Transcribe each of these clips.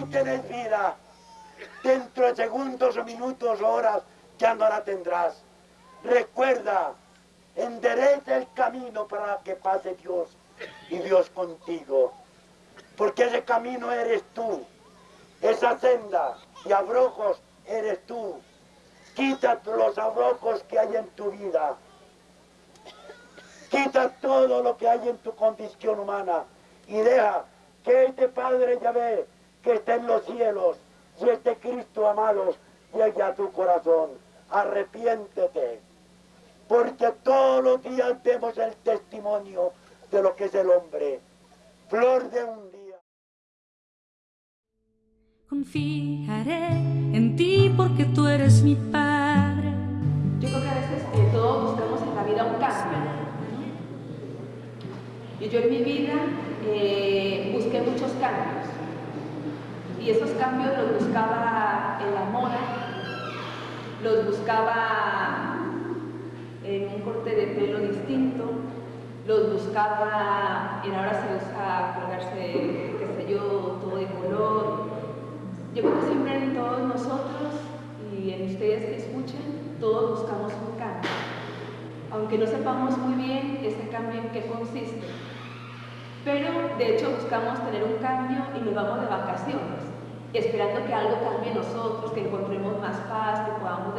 Hoy tenés vida. Dentro de segundos o minutos o horas ya no la tendrás. Recuerda, endereza el camino para que pase Dios y Dios contigo. Porque ese camino eres tú. Esa senda y abrojos eres tú. Quita los abrojos que hay en tu vida. Quita todo lo que hay en tu condición humana y deja que este Padre Yahvé que está en los cielos y este Cristo amado llegue a tu corazón. Arrepiéntete, porque todos los días vemos el testimonio de lo que es el hombre. Flor de un día. Confiaré en ti porque tú eres mi Padre. Yo creo que a veces eh, todos buscamos en la vida un cambio. Y yo en mi vida eh, busqué muchos cambios. Y esos cambios los buscaba en la moda, los buscaba en un corte de pelo distinto, los buscaba en ahora se usa colgarse, qué sé yo, todo de color. Yo creo que siempre en todos nosotros y en ustedes que escuchen, todos buscamos un cambio. Aunque no sepamos muy bien ese cambio en qué consiste. Pero de hecho buscamos tener un cambio y nos vamos de vacaciones, esperando que algo cambie nosotros, que encontremos más paz, que podamos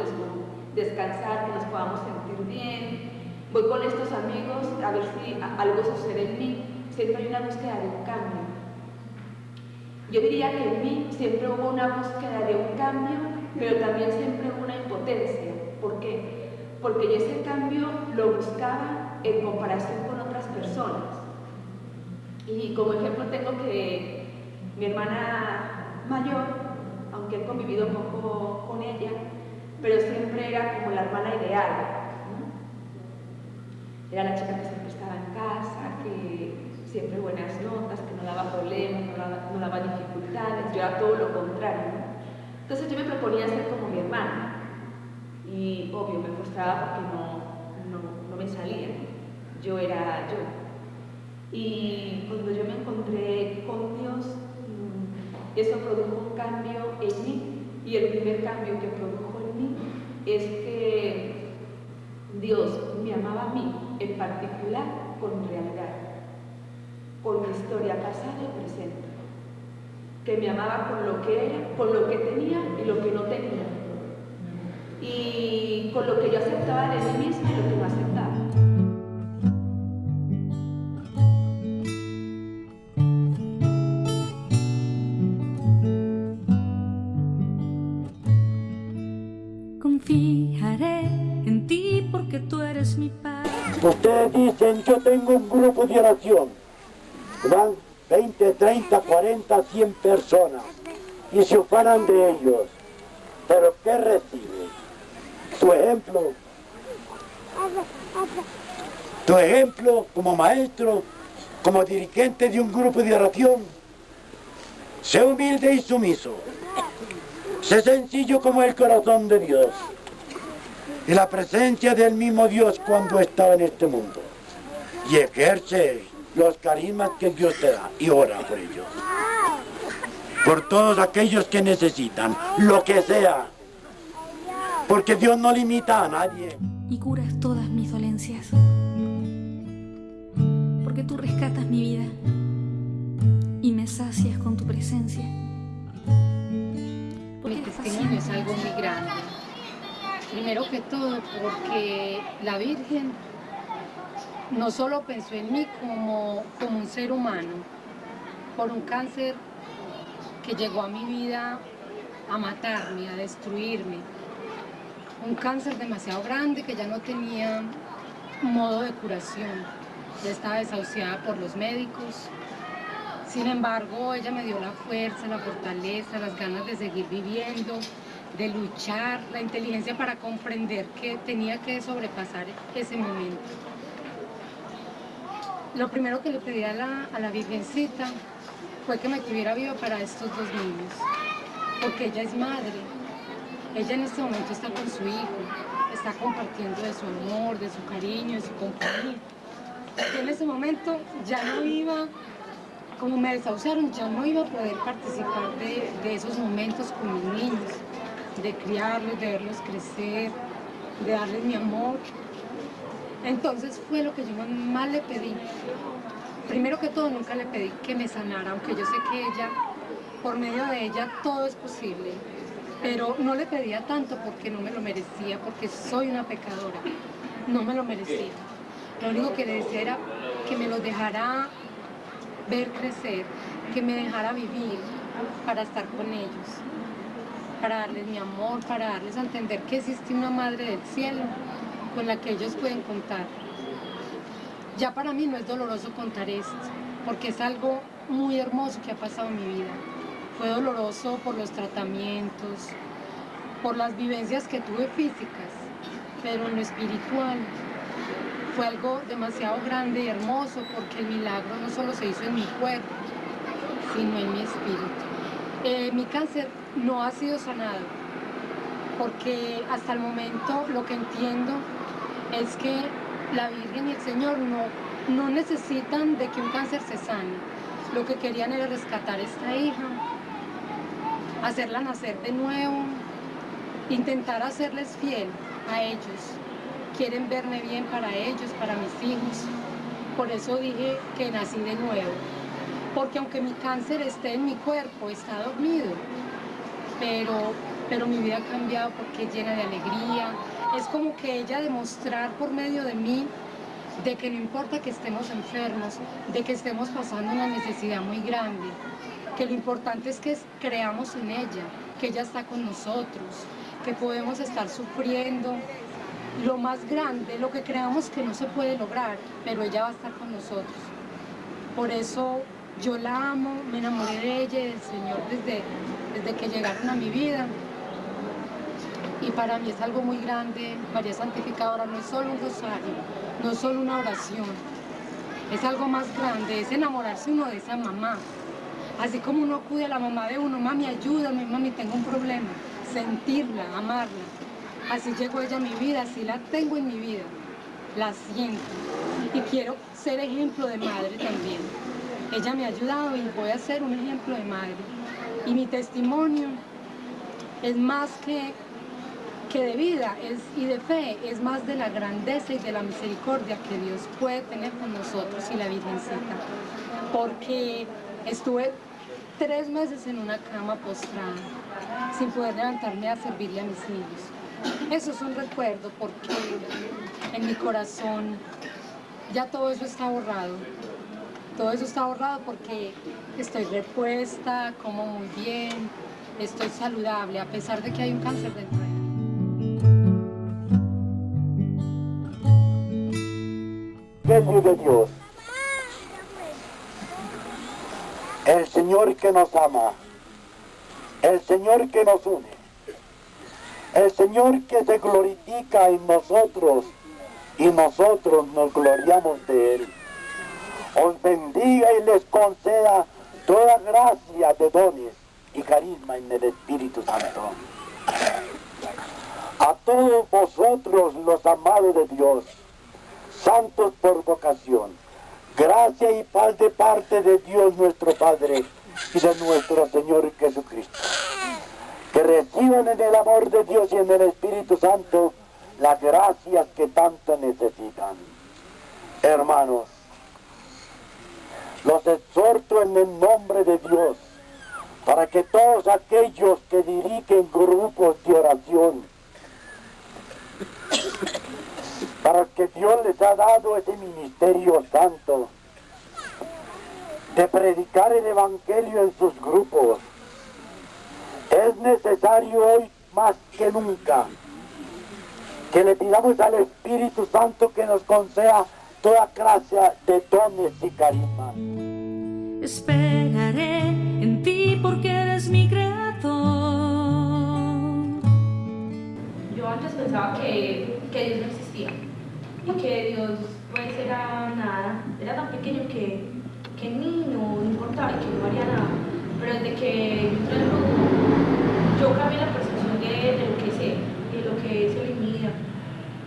descansar, que nos podamos sentir bien. Voy con estos amigos a ver si algo sucede en mí. Siempre hay una búsqueda de un cambio. Yo diría que en mí siempre hubo una búsqueda de un cambio, pero también siempre hubo una impotencia. ¿Por qué? Porque yo ese cambio lo buscaba en comparación con otras personas. Y como ejemplo tengo que mi hermana mayor, aunque he convivido poco con ella, pero siempre era como la hermana ideal. Era la chica que siempre estaba en casa, que siempre buenas notas, que no daba problemas, no daba, no daba dificultades, yo era todo lo contrario. Entonces yo me proponía ser como mi hermana y obvio me frustraba porque no, no me salía, yo era yo. Y cuando yo me encontré con Dios, eso produjo un cambio en mí. Y el primer cambio que produjo en mí es que Dios me amaba a mí, en particular con realidad, con mi historia pasada y presente. Que me amaba con lo que era, con lo que tenía y lo que no tenía. Y con lo que yo aceptaba de mí misma y lo que no aceptaba. Tengo un grupo de oración. Van 20, 30, 40, 100 personas. Y se ocupan de ellos. Pero ¿qué reciben? Tu ejemplo. Tu ejemplo como maestro, como dirigente de un grupo de oración. Sé humilde y sumiso. Sé sencillo como el corazón de Dios y la presencia del mismo Dios cuando estaba en este mundo. Y ejerce los carismas que Dios te da y ora por ellos. Por todos aquellos que necesitan, lo que sea. Porque Dios no limita a nadie. Y curas todas mis dolencias. Porque tú rescatas mi vida y me sacias con tu presencia. Mi testimonio es algo muy grande. Primero que todo porque la Virgen no solo pensó en mí como, como un ser humano, por un cáncer que llegó a mi vida a matarme, a destruirme. Un cáncer demasiado grande que ya no tenía modo de curación. Ya estaba desahuciada por los médicos. Sin embargo, ella me dio la fuerza, la fortaleza, las ganas de seguir viviendo, de luchar, la inteligencia para comprender que tenía que sobrepasar ese momento. Lo primero que le pedí a la, a la Virgencita fue que me tuviera viva para estos dos niños, porque ella es madre. Ella en este momento está con su hijo, está compartiendo de su amor, de su cariño, de su compañía. Y en ese momento ya no iba, como me desahuciaron, ya no iba a poder participar de, de esos momentos con mis niños, de criarlos, de verlos crecer, de darles mi amor. Entonces fue lo que yo más le pedí. Primero que todo, nunca le pedí que me sanara, aunque yo sé que ella, por medio de ella, todo es posible. Pero no le pedía tanto porque no me lo merecía, porque soy una pecadora. No me lo merecía. Lo único que le decía era que me los dejara ver crecer, que me dejara vivir para estar con ellos, para darles mi amor, para darles a entender que existe una madre del cielo con la que ellos pueden contar. Ya para mí no es doloroso contar esto, porque es algo muy hermoso que ha pasado en mi vida. Fue doloroso por los tratamientos, por las vivencias que tuve físicas, pero en lo espiritual fue algo demasiado grande y hermoso porque el milagro no solo se hizo en mi cuerpo, sino en mi espíritu. Eh, mi cáncer no ha sido sanado porque hasta el momento lo que entiendo es que la Virgen y el Señor no, no necesitan de que un cáncer se sane. Lo que querían era rescatar a esta hija, hacerla nacer de nuevo, intentar hacerles fiel a ellos. Quieren verme bien para ellos, para mis hijos. Por eso dije que nací de nuevo. Porque aunque mi cáncer esté en mi cuerpo, está dormido, pero, pero mi vida ha cambiado porque es llena de alegría, es como que ella demostrar por medio de mí de que no importa que estemos enfermos, de que estemos pasando una necesidad muy grande, que lo importante es que creamos en ella, que ella está con nosotros, que podemos estar sufriendo. Lo más grande, lo que creamos que no se puede lograr, pero ella va a estar con nosotros. Por eso yo la amo, me enamoré de ella del Señor desde, desde que llegaron a mi vida y para mí es algo muy grande. María Santificadora no es solo un rosario, no es solo una oración, es algo más grande, es enamorarse uno de esa mamá. Así como uno acude a la mamá de uno, mami, ayúdame, mami, tengo un problema. Sentirla, amarla. Así llegó ella a mi vida, así la tengo en mi vida. La siento. Y quiero ser ejemplo de madre también. Ella me ha ayudado y voy a ser un ejemplo de madre. Y mi testimonio es más que que de vida es, y de fe es más de la grandeza y de la misericordia que Dios puede tener con nosotros y la Virgencita. Porque estuve tres meses en una cama postrada, sin poder levantarme a servirle a mis niños. Eso es un recuerdo porque en mi corazón ya todo eso está borrado. Todo eso está borrado porque estoy repuesta, como muy bien, estoy saludable, a pesar de que hay un cáncer dentro de mí. De Dios. El Señor que nos ama, el Señor que nos une, el Señor que se glorifica en nosotros y nosotros nos gloriamos de Él. Os bendiga y les conceda toda gracia de dones y carisma en el Espíritu Santo. A todos vosotros los amados de Dios, santos por vocación. Gracia y paz de parte de Dios nuestro Padre y de nuestro Señor Jesucristo. Que reciban en el amor de Dios y en el Espíritu Santo las gracias que tanto necesitan. Hermanos, los exhorto en el nombre de Dios para que todos aquellos que dirigen grupos de oración para que Dios les ha dado ese ministerio santo de predicar el Evangelio en sus grupos. Es necesario hoy más que nunca que le pidamos al Espíritu Santo que nos conceda toda clase de dones y carismas. Esperaré en ti porque eres mi creador. Yo antes pensaba que, que Dios no existía que Dios pues era nada, era tan pequeño que, que ni no, importaba y que no haría nada. Pero desde que yo cambié la percepción de, lo que sé, de lo que es en mi vida.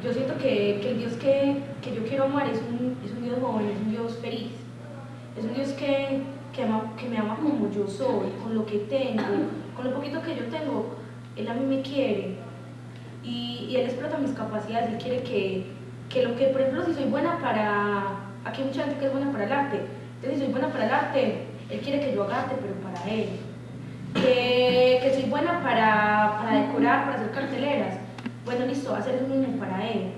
Yo siento que, que el Dios que, que, yo quiero amar es un, es un Dios joven, es un Dios feliz. Es un Dios que, que, ama, que me ama como yo soy, con lo que tengo, con lo poquito que yo tengo. Él a mí me quiere y, y Él explota mis capacidades. Él quiere que, que lo que, por ejemplo, si soy buena para... Aquí hay mucha gente que es buena para el arte. Entonces, si soy buena para el arte, Él quiere que yo haga arte, pero para Él. Que, que soy buena para, para decorar, para hacer carteleras. Bueno, listo, hacer un niño para Él.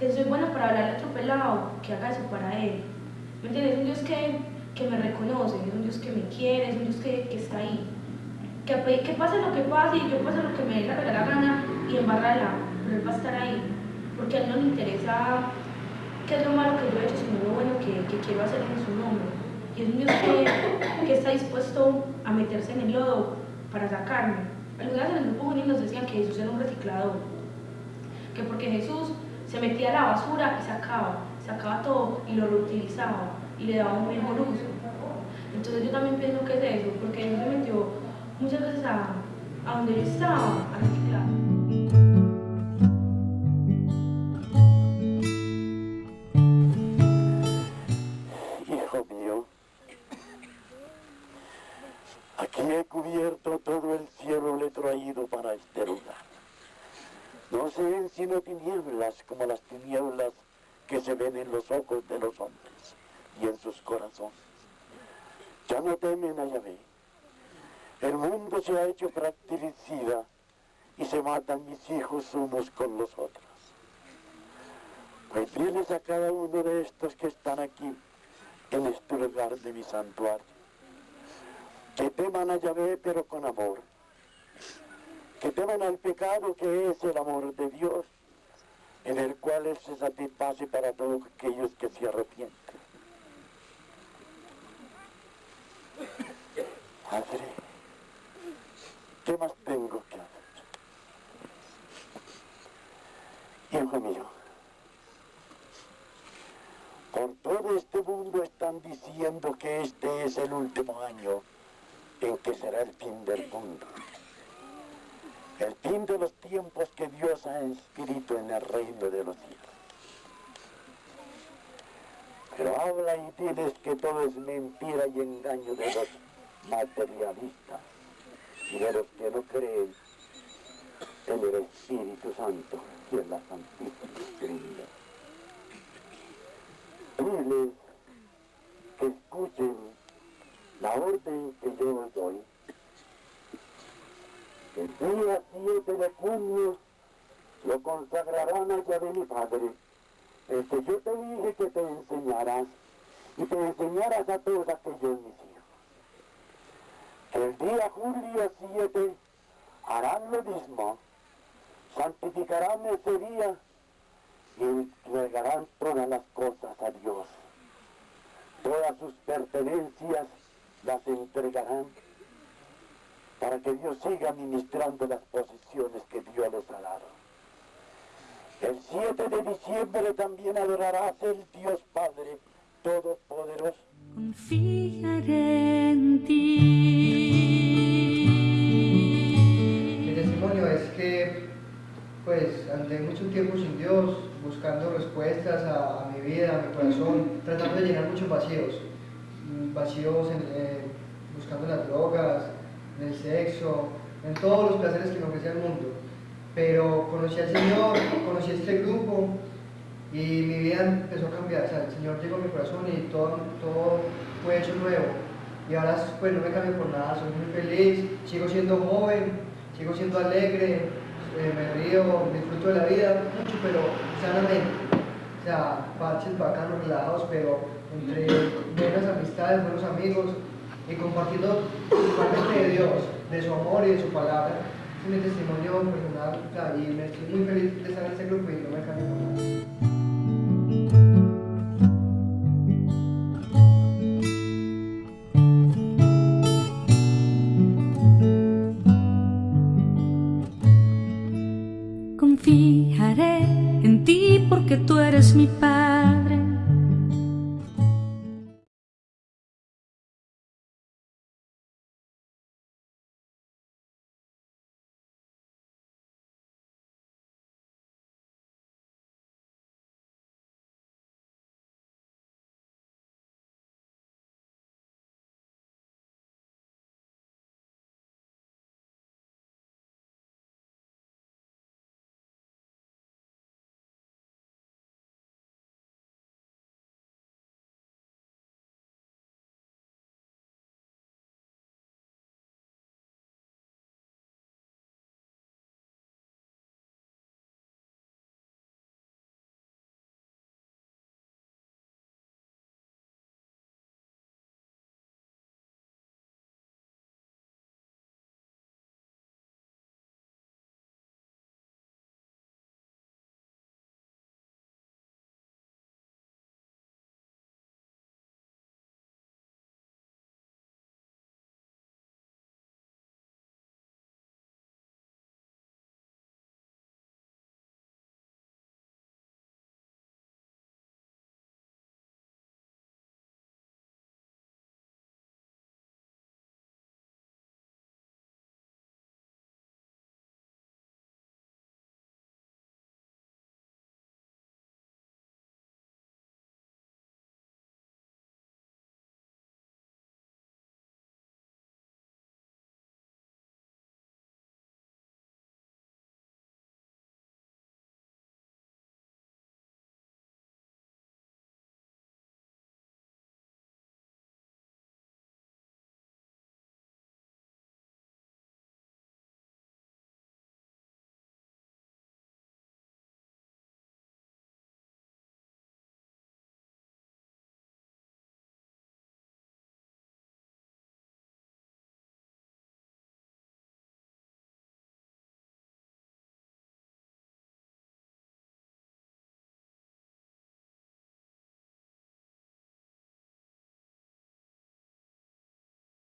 Que soy buena para hablar a otro pelado, que haga eso para Él. ¿Me entiendes? Es un Dios que, que me reconoce, es un Dios que me quiere, es un Dios que, que está ahí. Que, que, pase lo que pase y yo pase lo que me dé la gana y embarrarla, pero Él va a estar ahí porque a él no le interesa qué es lo malo que yo he hecho, sino lo bueno que, que quiero hacer en su nombre. Y es un Dios que, que, está dispuesto a meterse en el lodo para sacarme. Algunas en el grupo juvenil nos decían que Jesús era un reciclador, que porque Jesús se metía a la basura y sacaba, sacaba todo y lo reutilizaba y le daba un mejor uso. Entonces yo también pienso que es eso, porque Jesús se metió muchas veces a, a donde yo estaba, a reciclar. Se ha hecho fratricida y se matan mis hijos unos con los otros. Pues diles a cada uno de estos que están aquí en este lugar de mi santuario que teman a Yahvé pero con amor, que teman al pecado que es el amor de Dios, en el cual se satisface para todos aquellos que se arrepienten. ¿Qué más tengo que hacer? Hijo mío, por todo este mundo están diciendo que este es el último año en que será el fin del mundo. El fin de los tiempos que Dios ha inscrito en el reino de los cielos. Pero habla y diles que todo es mentira y engaño de los materialistas y de los que no creen en el Espíritu Santo y en la Santísima Trinidad. Diles que escuchen la orden que yo doy, el día 7 de junio lo consagrarán a de mi Padre, el que yo te dije que te enseñarás y te enseñarás a todos aquellos mis hijos. El día julio 7 harán lo mismo, santificarán ese día y entregarán todas las cosas a Dios, todas sus pertenencias las entregarán para que Dios siga administrando las posiciones que Dios les ha dado. El 7 de diciembre también adorarás el Dios Padre Todopoderoso. Confiaré en ti. Mi testimonio es que, pues, ante mucho tiempo sin Dios, buscando respuestas a, mi vida, a mi corazón, tratando de llenar muchos vacíos vacíos en, buscando las drogas, en el sexo, en todos los placeres que me ofrecía el mundo. Pero conocí al Señor, conocí a este grupo y mi vida empezó a cambiar. O sea, el Señor llegó a mi corazón y todo, todo fue hecho nuevo. Y ahora pues no me cambio por nada, soy muy feliz, sigo siendo joven, sigo siendo alegre, eh, me río, disfruto de la vida mucho, pero sanamente. O sea, parches bacanos, relajados, pero entre buenas amistades, buenos amigos y compartiendo principalmente de Dios, de su amor y de su palabra. Es mi testimonio personal y me estoy muy feliz de estar en este grupo y no me cambio por nada.